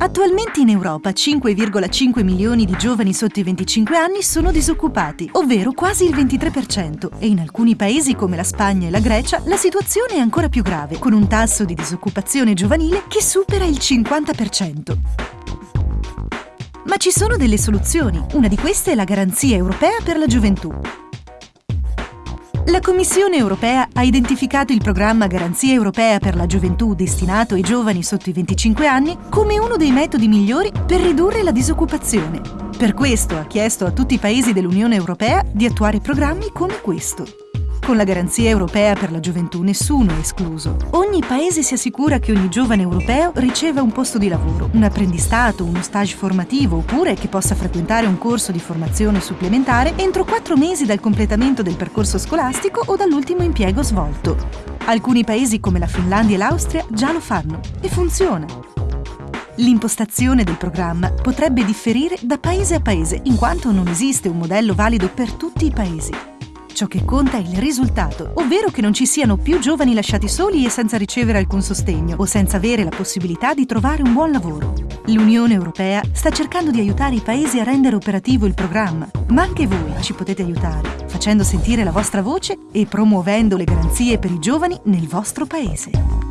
Attualmente in Europa 5,5 milioni di giovani sotto i 25 anni sono disoccupati, ovvero quasi il 23%, e in alcuni paesi come la Spagna e la Grecia la situazione è ancora più grave, con un tasso di disoccupazione giovanile che supera il 50%. Ma ci sono delle soluzioni. Una di queste è la Garanzia Europea per la Gioventù. La Commissione europea ha identificato il programma Garanzia europea per la gioventù destinato ai giovani sotto i 25 anni come uno dei metodi migliori per ridurre la disoccupazione. Per questo ha chiesto a tutti i paesi dell'Unione europea di attuare programmi come questo. Con la garanzia europea per la gioventù nessuno è escluso. Ogni paese si assicura che ogni giovane europeo riceva un posto di lavoro, un apprendistato, uno stage formativo oppure che possa frequentare un corso di formazione supplementare entro quattro mesi dal completamento del percorso scolastico o dall'ultimo impiego svolto. Alcuni paesi come la Finlandia e l'Austria già lo fanno e funziona. L'impostazione del programma potrebbe differire da paese a paese in quanto non esiste un modello valido per tutti i paesi. Ciò che conta è il risultato, ovvero che non ci siano più giovani lasciati soli e senza ricevere alcun sostegno o senza avere la possibilità di trovare un buon lavoro. L'Unione Europea sta cercando di aiutare i paesi a rendere operativo il programma, ma anche voi ci potete aiutare, facendo sentire la vostra voce e promuovendo le garanzie per i giovani nel vostro paese.